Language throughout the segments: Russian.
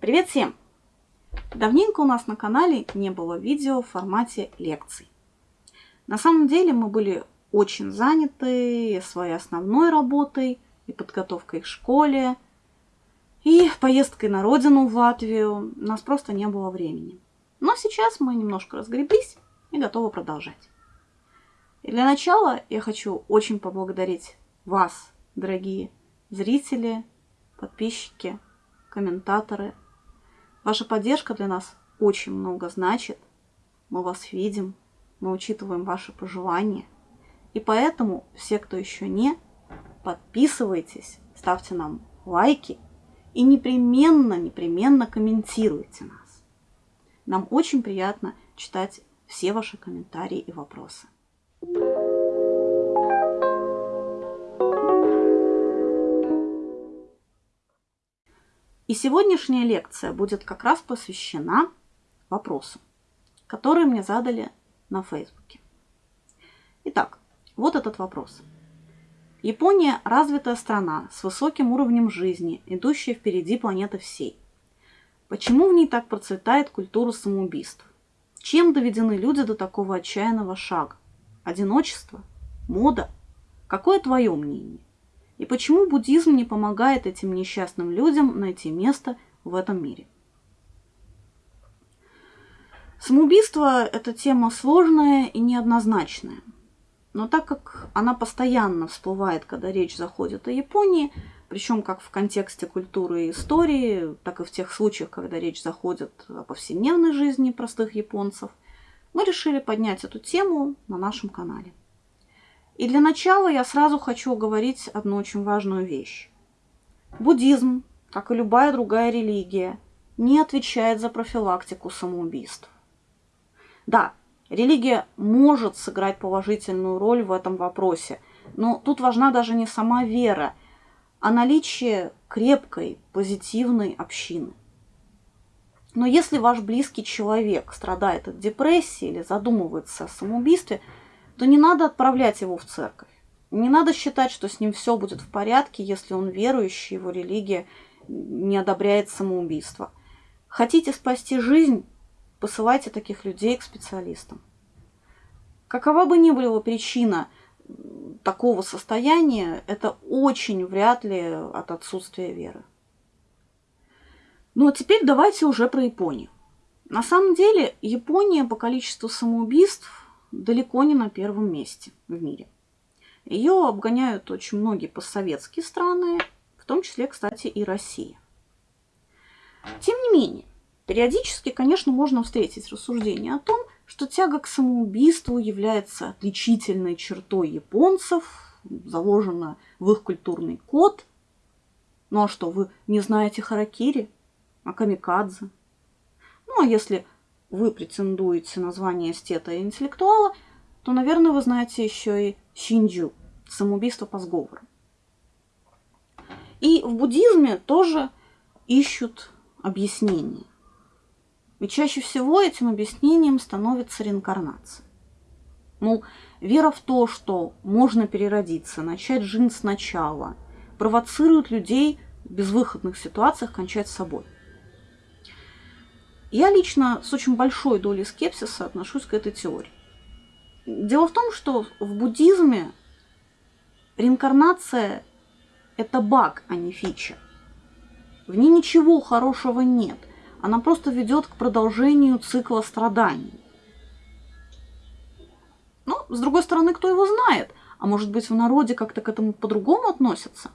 Привет всем! Давненько у нас на канале не было видео в формате лекций. На самом деле мы были очень заняты своей основной работой и подготовкой к школе, и поездкой на родину в Латвию. У нас просто не было времени. Но сейчас мы немножко разгреблись и готовы продолжать. И для начала я хочу очень поблагодарить вас, дорогие зрители, подписчики, комментаторы. Ваша поддержка для нас очень много значит. Мы вас видим, мы учитываем ваши пожелания. И поэтому все, кто еще не, подписывайтесь, ставьте нам лайки и непременно, непременно комментируйте нас. Нам очень приятно читать все ваши комментарии и вопросы. И сегодняшняя лекция будет как раз посвящена вопросам, которые мне задали на Фейсбуке. Итак, вот этот вопрос. Япония – развитая страна с высоким уровнем жизни, идущая впереди планеты всей. Почему в ней так процветает культура самоубийств? Чем доведены люди до такого отчаянного шага? Одиночество? Мода? Какое твое мнение? И почему буддизм не помогает этим несчастным людям найти место в этом мире? Самоубийство – это тема сложная и неоднозначная. Но так как она постоянно всплывает, когда речь заходит о Японии, причем как в контексте культуры и истории, так и в тех случаях, когда речь заходит о повседневной жизни простых японцев, мы решили поднять эту тему на нашем канале. И для начала я сразу хочу говорить одну очень важную вещь. Буддизм, как и любая другая религия, не отвечает за профилактику самоубийств. Да, религия может сыграть положительную роль в этом вопросе, но тут важна даже не сама вера, а наличие крепкой, позитивной общины. Но если ваш близкий человек страдает от депрессии или задумывается о самоубийстве – то не надо отправлять его в церковь. Не надо считать, что с ним все будет в порядке, если он верующий, его религия не одобряет самоубийство. Хотите спасти жизнь, посылайте таких людей к специалистам. Какова бы ни была причина такого состояния, это очень вряд ли от отсутствия веры. Ну а теперь давайте уже про Японию. На самом деле Япония по количеству самоубийств далеко не на первом месте в мире. Ее обгоняют очень многие постсоветские страны, в том числе, кстати, и Россия. Тем не менее, периодически, конечно, можно встретить рассуждение о том, что тяга к самоубийству является отличительной чертой японцев, заложена в их культурный код. Ну а что, вы не знаете харакири, а камикадзе? Ну а если вы претендуете на звание эстета и интеллектуала, то, наверное, вы знаете еще и Шинджу, самоубийство по сговору. И в буддизме тоже ищут объяснения. Ведь чаще всего этим объяснением становится реинкарнация. Мол, вера в то, что можно переродиться, начать жизнь сначала, провоцирует людей в безвыходных ситуациях кончать с собой – я лично с очень большой долей скепсиса отношусь к этой теории. Дело в том, что в буддизме реинкарнация – это баг, а не фича. В ней ничего хорошего нет. Она просто ведет к продолжению цикла страданий. Но, с другой стороны, кто его знает? А может быть, в народе как-то к этому по-другому относятся?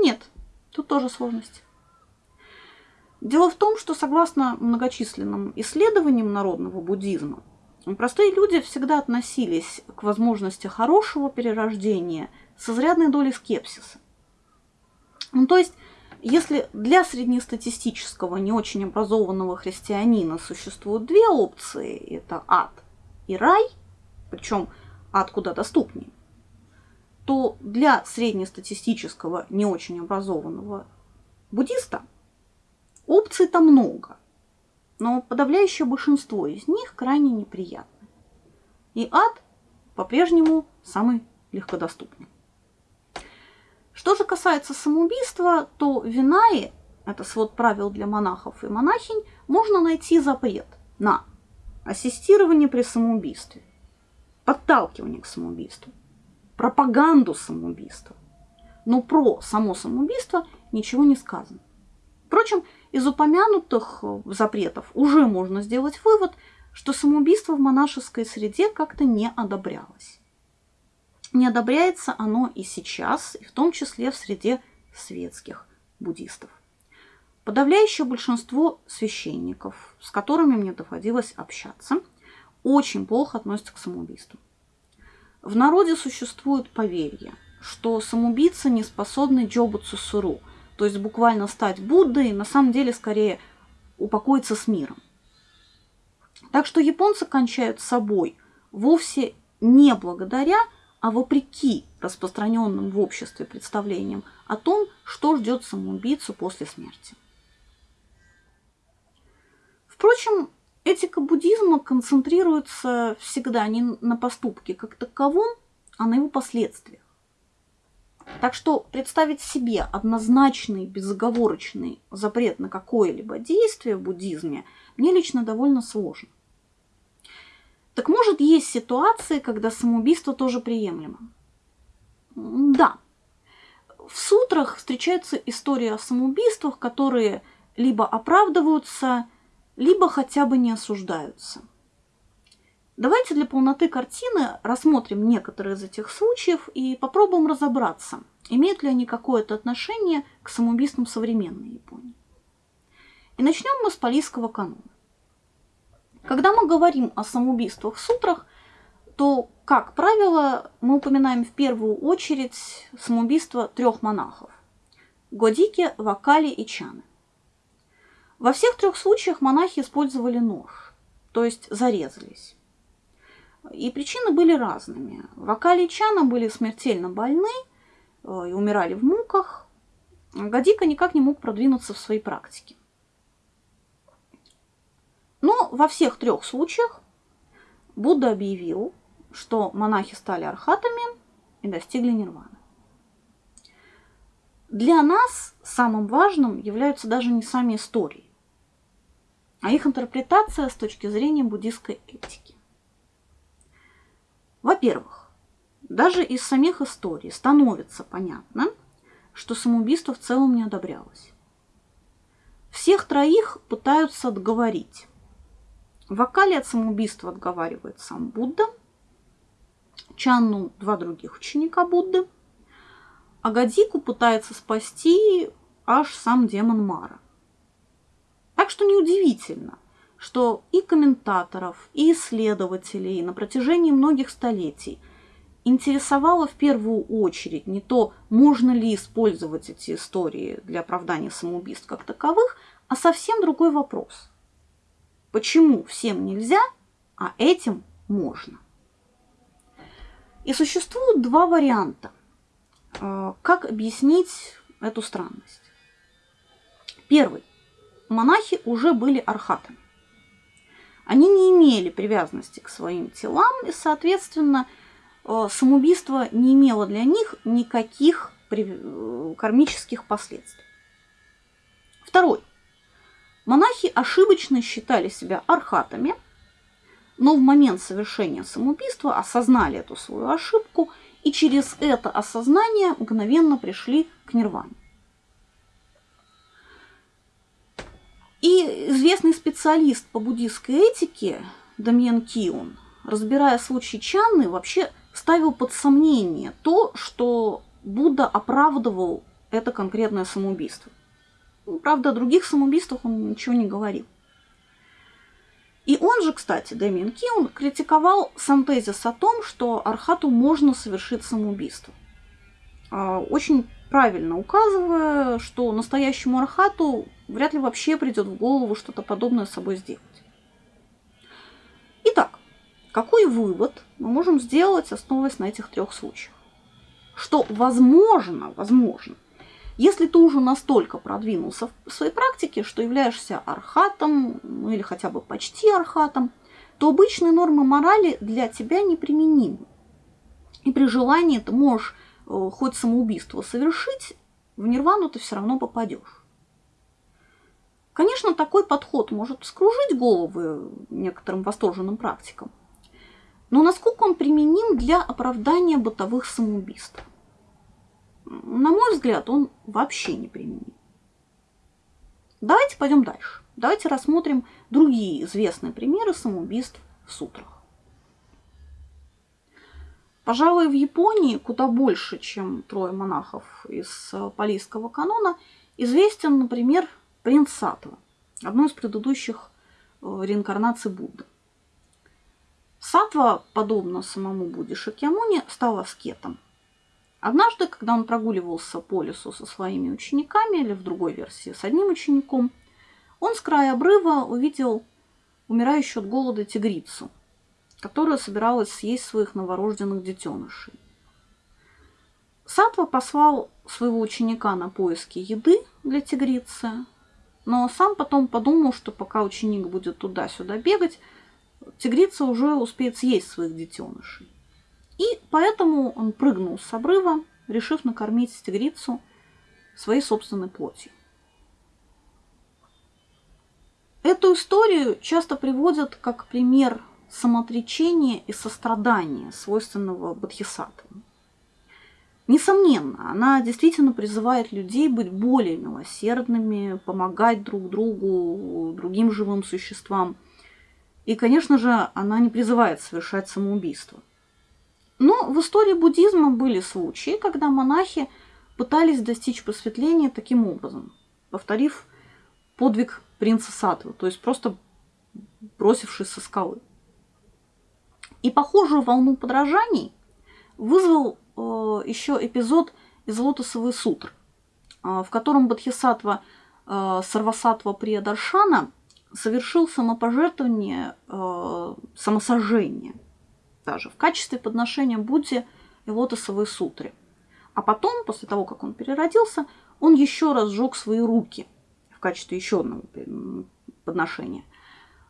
Нет, тут тоже сложности. Дело в том, что согласно многочисленным исследованиям народного буддизма, простые люди всегда относились к возможности хорошего перерождения с изрядной долей скепсиса. Ну, то есть, если для среднестатистического, не очень образованного христианина существуют две опции, это ад и рай, причем ад куда доступнее, то для среднестатистического, не очень образованного буддиста – Опций-то много, но подавляющее большинство из них крайне неприятны. И ад по-прежнему самый легкодоступный. Что же касается самоубийства, то винаи, это свод правил для монахов и монахинь, можно найти запрет на ассистирование при самоубийстве, подталкивание к самоубийству, пропаганду самоубийства. Но про само самоубийство ничего не сказано. Впрочем, из упомянутых э, запретов уже можно сделать вывод, что самоубийство в монашеской среде как-то не одобрялось. Не одобряется оно и сейчас, и в том числе в среде светских буддистов. Подавляющее большинство священников, с которыми мне доводилось общаться, очень плохо относятся к самоубийству. В народе существует поверье, что самоубийцы не способны джобу цусуру, то есть буквально стать Буддой, на самом деле скорее упокоиться с миром. Так что японцы кончают собой вовсе не благодаря, а вопреки распространенным в обществе представлениям о том, что ждет самоубийцу после смерти. Впрочем, этика буддизма концентрируется всегда не на поступке как таковом, а на его последствиях. Так что представить себе однозначный, безоговорочный запрет на какое-либо действие в буддизме мне лично довольно сложно. Так может, есть ситуации, когда самоубийство тоже приемлемо? Да. В сутрах встречаются истории о самоубийствах, которые либо оправдываются, либо хотя бы не осуждаются. Давайте для полноты картины рассмотрим некоторые из этих случаев и попробуем разобраться, имеют ли они какое-то отношение к самоубийствам современной Японии. И начнем мы с Палийского канона. Когда мы говорим о самоубийствах в сутрах, то, как правило, мы упоминаем в первую очередь самоубийство трех монахов – Годики, Вакали и Чаны. Во всех трех случаях монахи использовали нож, то есть зарезались. И причины были разными. Вакали Чана были смертельно больны э, и умирали в муках. Гадика никак не мог продвинуться в своей практике. Но во всех трех случаях Будда объявил, что монахи стали архатами и достигли нирваны. Для нас самым важным являются даже не сами истории, а их интерпретация с точки зрения буддийской этики. Во-первых, даже из самих историй становится понятно, что самоубийство в целом не одобрялось. Всех троих пытаются отговорить. В вокале от самоубийства отговаривает сам Будда, Чанну два других ученика Будды, а Гадику пытается спасти аж сам демон Мара – так что неудивительно, что и комментаторов, и исследователей на протяжении многих столетий интересовало в первую очередь не то, можно ли использовать эти истории для оправдания самоубийств как таковых, а совсем другой вопрос. Почему всем нельзя, а этим можно? И существуют два варианта, э, как объяснить эту странность. Первый монахи уже были архатами. Они не имели привязанности к своим телам, и, соответственно, э, самоубийство не имело для них никаких э, кармических последствий. Второй. Монахи ошибочно считали себя архатами, но в момент совершения самоубийства осознали эту свою ошибку и через это осознание мгновенно пришли к нирване. И известный специалист по буддийской этике Дамьен Киун, разбирая случай Чанны, вообще ставил под сомнение то, что Будда оправдывал это конкретное самоубийство. Ну, правда, о других самоубийствах он ничего не говорил. И он же, кстати, Дэмиен Киун, критиковал сам тезис о том, что Архату можно совершить самоубийство. А, очень правильно указывая, что настоящему Архату вряд ли вообще придет в голову что-то подобное с собой сделать. Итак, какой вывод мы можем сделать, основываясь на этих трех случаях? Что возможно, возможно, если ты уже настолько продвинулся в своей практике, что являешься архатом, ну или хотя бы почти архатом, то обычные нормы морали для тебя неприменимы. И при желании ты можешь хоть самоубийство совершить, в нирвану ты все равно попадешь. Конечно, такой подход может вскружить головы некоторым восторженным практикам, но насколько он применим для оправдания бытовых самоубийств? На мой взгляд, он вообще не применим. Давайте пойдем дальше. Давайте рассмотрим другие известные примеры самоубийств в сутрах. Пожалуй, в Японии куда больше, чем трое монахов из палийского канона, известен, например, принц Сатва, одно из предыдущих э, реинкарнаций Будды. Сатва, подобно самому Будде Шакьямуни, стал аскетом. Однажды, когда он прогуливался по лесу со своими учениками, или в другой версии с одним учеником, он с края обрыва увидел умирающую от голода тигрицу, которая собиралась съесть своих новорожденных детенышей. Сатва послал своего ученика на поиски еды для тигрицы, но сам потом подумал, что пока ученик будет туда-сюда бегать, тигрица уже успеет съесть своих детенышей. И поэтому он прыгнул с обрыва, решив накормить тигрицу своей собственной плотью. Эту историю часто приводят как пример самоотречения и сострадания, свойственного Бодхисаттвам. Несомненно, она действительно призывает людей быть более милосердными, помогать друг другу, другим живым существам. И, конечно же, она не призывает совершать самоубийство. Но в истории буддизма были случаи, когда монахи пытались достичь просветления таким образом, повторив подвиг принца Сатвы, то есть просто бросившись со скалы. И похожую волну подражаний вызвал э, еще эпизод из Лотосовой сутры, э, в котором Бодхисаттва э, Сарвасатва Приyaдаршана совершил самопожертвование, э, самосожжение даже в качестве подношения Будде и Лотосовой сутре. А потом, после того, как он переродился, он еще раз сжег свои руки в качестве еще одного подношения –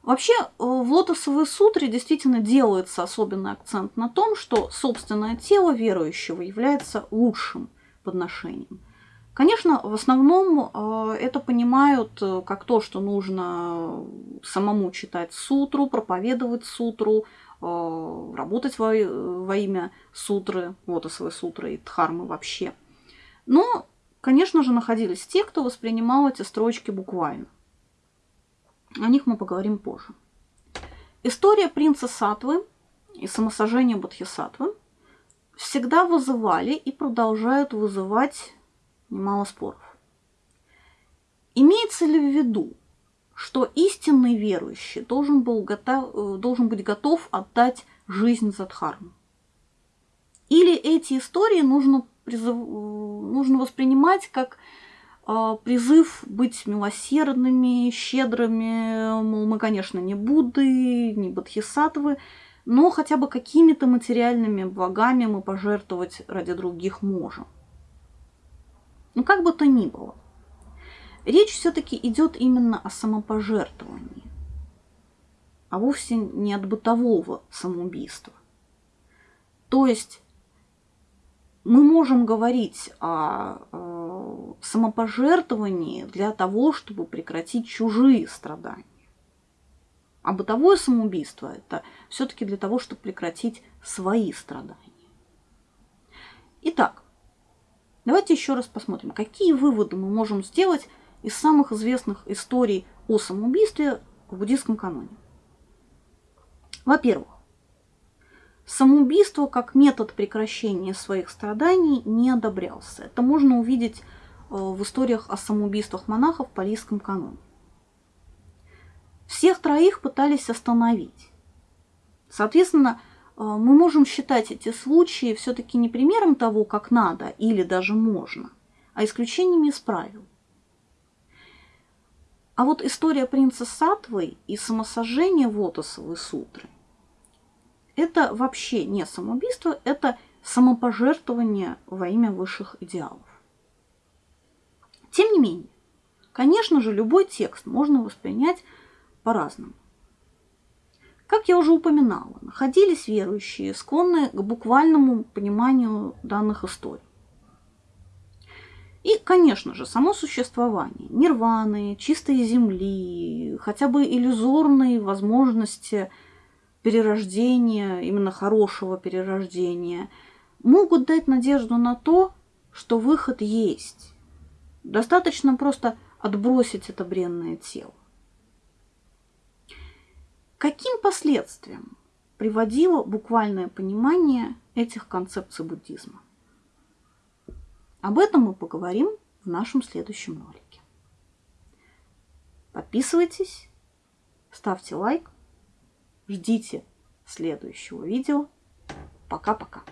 Вообще э, в лотосовой сутре действительно делается особенный акцент на том, что собственное тело верующего является лучшим подношением. Конечно, в основном э, это понимают э, как то, что нужно самому читать сутру, проповедовать сутру, работать во, во имя сутры, лотосовой сутры и дхармы вообще. Но, конечно же, находились те, кто воспринимал эти строчки буквально. О них мы поговорим позже. История принца Сатвы и самосожжения Бодхисаттвы всегда вызывали и продолжают вызывать немало споров. Имеется ли в виду, что истинный верующий должен, был готов, э, должен быть готов отдать жизнь за Дхарму? Или эти истории нужно, призыв, э, нужно воспринимать как призыв быть милосердными, щедрыми, мол, мы, конечно, не Будды, не Бодхисаттвы, но хотя бы какими-то материальными благами мы пожертвовать ради других можем. Ну, как бы то ни было, речь все-таки идет именно о самопожертвовании, а вовсе не от бытового самоубийства. То есть мы можем говорить о э, самопожертвовании для того, чтобы прекратить чужие страдания. А бытовое самоубийство это все-таки для того, чтобы прекратить свои страдания. Итак, давайте еще раз посмотрим, какие выводы мы можем сделать из самых известных историй о самоубийстве в буддийском каноне. Во-первых, Самоубийство как метод прекращения своих страданий не одобрялся. Это можно увидеть э, в историях о самоубийствах монахов в Парижском каноне. Всех троих пытались остановить. Соответственно, э, мы можем считать эти случаи все-таки не примером того, как надо или даже можно, а исключениями из правил. А вот история принца Сатвы и самосожжение Вотосовой сутры это вообще не самоубийство, это самопожертвование во имя высших идеалов. Тем не менее, конечно же, любой текст можно воспринять по-разному. Как я уже упоминала, находились верующие, склонные к буквальному пониманию данных историй. И, конечно же, само существование нирваны, чистой земли, хотя бы иллюзорные возможности перерождения, именно хорошего перерождения, могут дать надежду на то, что выход есть. Достаточно просто отбросить это бренное тело. Каким последствиям приводило буквальное понимание этих концепций буддизма? Об этом мы поговорим в нашем следующем ролике. Подписывайтесь, ставьте лайк, ждите следующего видео. Пока-пока.